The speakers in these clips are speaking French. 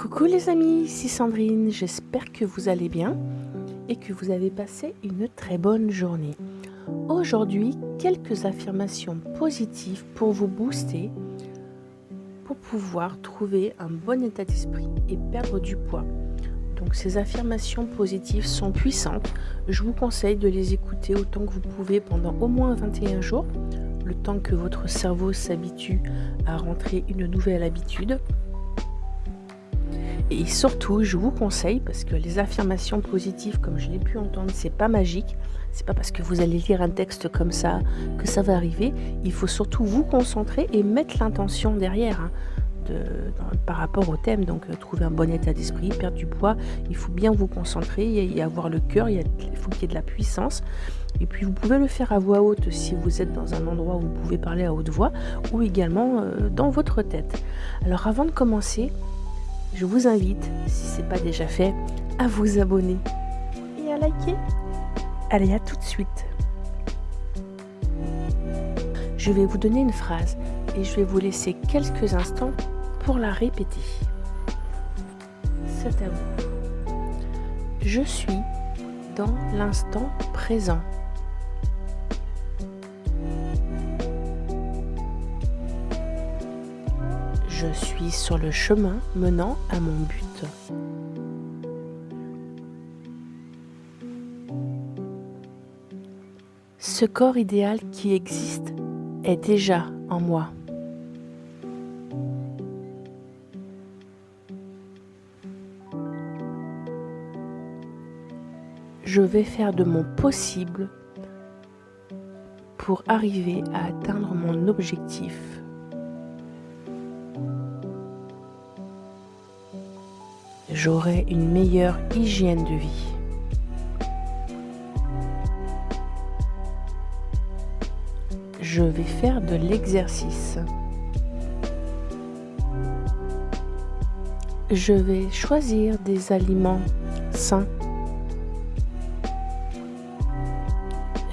Coucou les amis, c'est Sandrine, j'espère que vous allez bien et que vous avez passé une très bonne journée. Aujourd'hui, quelques affirmations positives pour vous booster, pour pouvoir trouver un bon état d'esprit et perdre du poids. Donc ces affirmations positives sont puissantes, je vous conseille de les écouter autant que vous pouvez pendant au moins 21 jours, le temps que votre cerveau s'habitue à rentrer une nouvelle habitude et surtout, je vous conseille, parce que les affirmations positives, comme je l'ai pu entendre, c'est pas magique. C'est pas parce que vous allez lire un texte comme ça que ça va arriver. Il faut surtout vous concentrer et mettre l'intention derrière. Hein, par rapport au thème, donc euh, trouver un bon état d'esprit, perdre du poids, il faut bien vous concentrer et, avoir le cœur, il, faut qu'il y ait de la puissance. Et puis vous pouvez le faire à voix haute si vous êtes dans un endroit où vous pouvez parler à haute voix ou également euh, dans votre tête. Alors avant de commencer, je vous invite, si ce n'est pas déjà fait, à vous abonner et à liker. Allez, à tout de suite. Je vais vous donner une phrase et je vais vous laisser quelques instants pour la répéter. C'est à vous. Je suis dans l'instant présent. Je suis sur le chemin menant à mon but. Ce corps idéal qui existe est déjà en moi. Je vais faire de mon possible pour arriver à atteindre mon objectif. J'aurai une meilleure hygiène de vie. Je vais faire de l'exercice. Je vais choisir des aliments sains.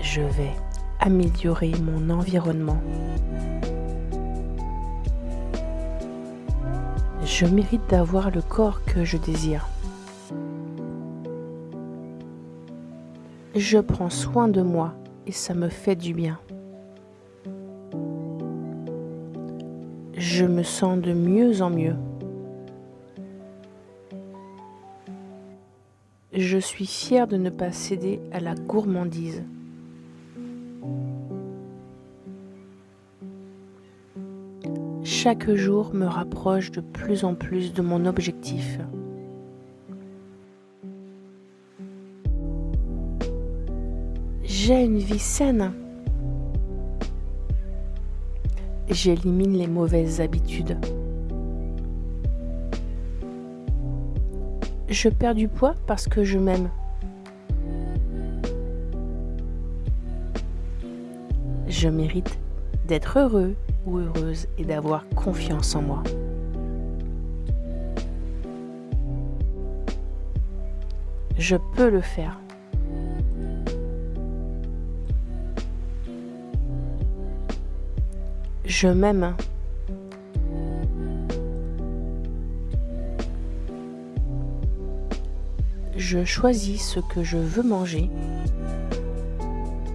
Je vais améliorer mon environnement. Je mérite d'avoir le corps que je désire. Je prends soin de moi et ça me fait du bien. Je me sens de mieux en mieux. Je suis fière de ne pas céder à la gourmandise. Chaque jour me rapproche de plus en plus de mon objectif. J'ai une vie saine. J'élimine les mauvaises habitudes. Je perds du poids parce que je m'aime. Je mérite d'être heureux heureuse et d'avoir confiance en moi. Je peux le faire. Je m'aime. Je choisis ce que je veux manger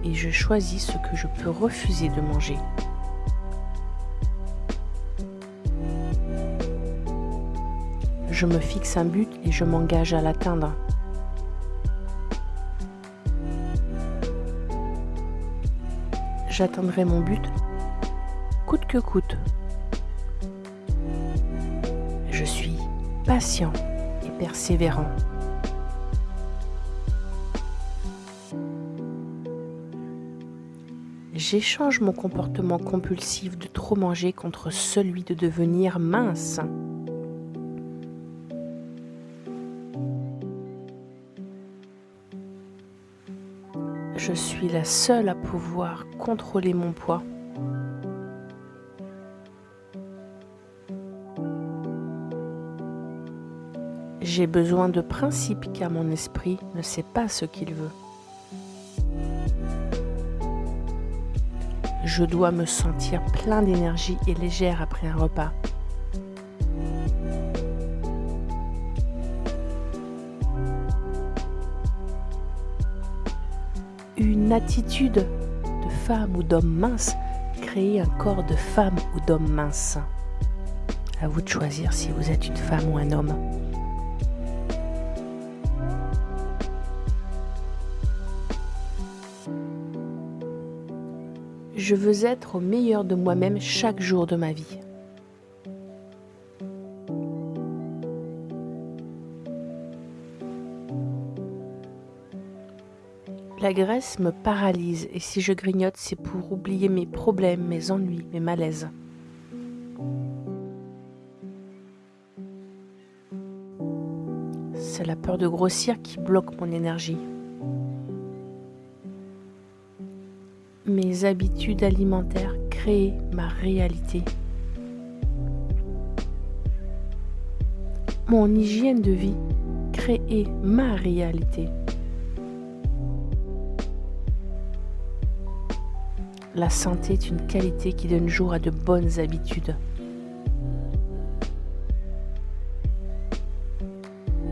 et je choisis ce que je peux refuser de manger. Je me fixe un but et je m'engage à l'atteindre. J'atteindrai mon but coûte que coûte. Je suis patient et persévérant. J'échange mon comportement compulsif de trop manger contre celui de devenir mince. Je suis la seule à pouvoir contrôler mon poids. J'ai besoin de principes car mon esprit ne sait pas ce qu'il veut. Je dois me sentir plein d'énergie et légère après un repas. Une attitude de femme ou d'homme mince, créez un corps de femme ou d'homme mince. À vous de choisir si vous êtes une femme ou un homme. Je veux être au meilleur de moi-même chaque jour de ma vie. La graisse me paralyse et si je grignote, c'est pour oublier mes problèmes, mes ennuis, mes malaises. C'est la peur de grossir qui bloque mon énergie. Mes habitudes alimentaires créent ma réalité. Mon hygiène de vie crée ma réalité. La santé est une qualité qui donne jour à de bonnes habitudes.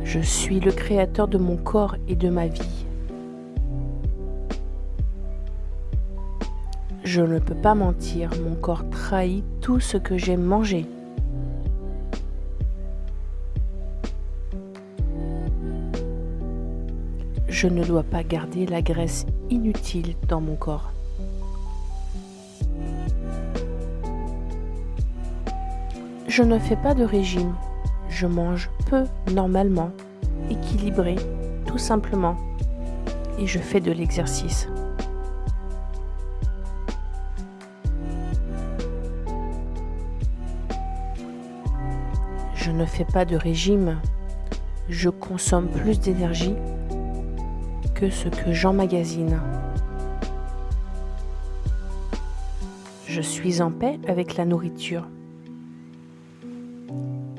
Je suis le créateur de mon corps et de ma vie. Je ne peux pas mentir, mon corps trahit tout ce que j'aime manger. Je ne dois pas garder la graisse inutile dans mon corps. Je ne fais pas de régime. Je mange peu normalement, équilibré, tout simplement. Et je fais de l'exercice. Je ne fais pas de régime. Je consomme plus d'énergie que ce que j'emmagasine. Je suis en paix avec la nourriture.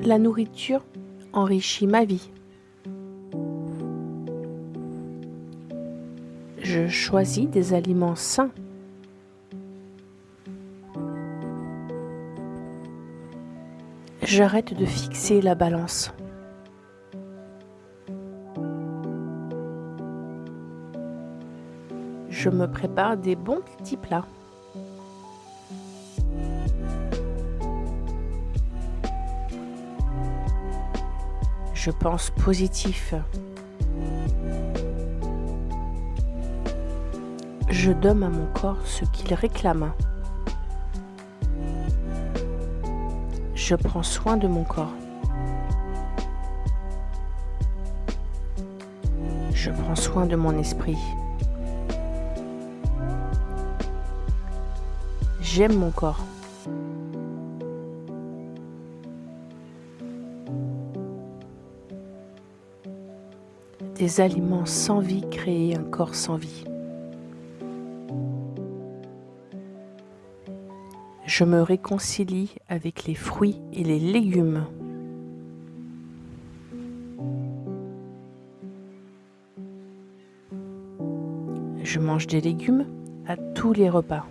La nourriture enrichit ma vie. Je choisis des aliments sains. J'arrête de fixer la balance. Je me prépare des bons petits plats. Je pense positif. Je donne à mon corps ce qu'il réclame. Je prends soin de mon corps. Je prends soin de mon esprit. J'aime mon corps. Des aliments sans vie créent un corps sans vie. Je me réconcilie avec les fruits et les légumes. Je mange des légumes à tous les repas.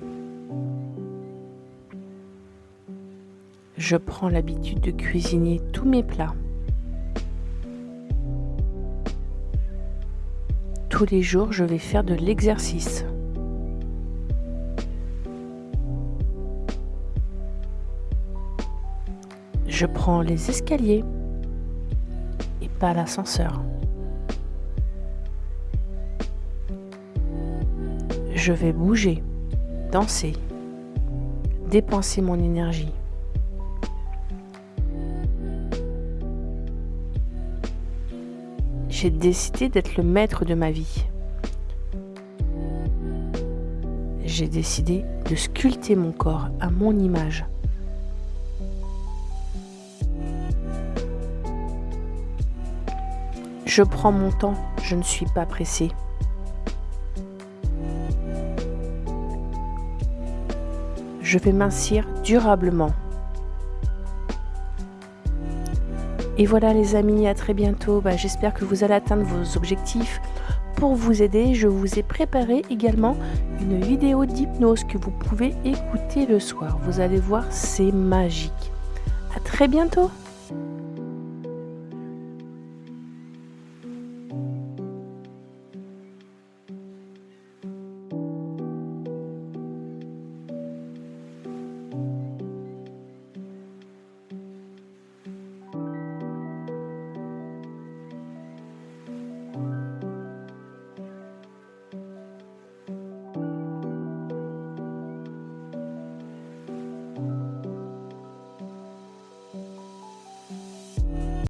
Je prends l'habitude de cuisiner tous mes plats. Tous les jours, je vais faire de l'exercice. Je prends les escaliers et pas l'ascenseur. Je vais bouger, danser, dépenser mon énergie. J'ai décidé d'être le maître de ma vie. J'ai décidé de sculpter mon corps à mon image. Je prends mon temps, je ne suis pas pressé. Je vais mincir durablement. Et voilà les amis, à très bientôt. Bah, j'espère que vous allez atteindre vos objectifs. Pour vous aider, je vous ai préparé également une vidéo d'hypnose que vous pouvez écouter le soir. Vous allez voir, c'est magique. À très bientôt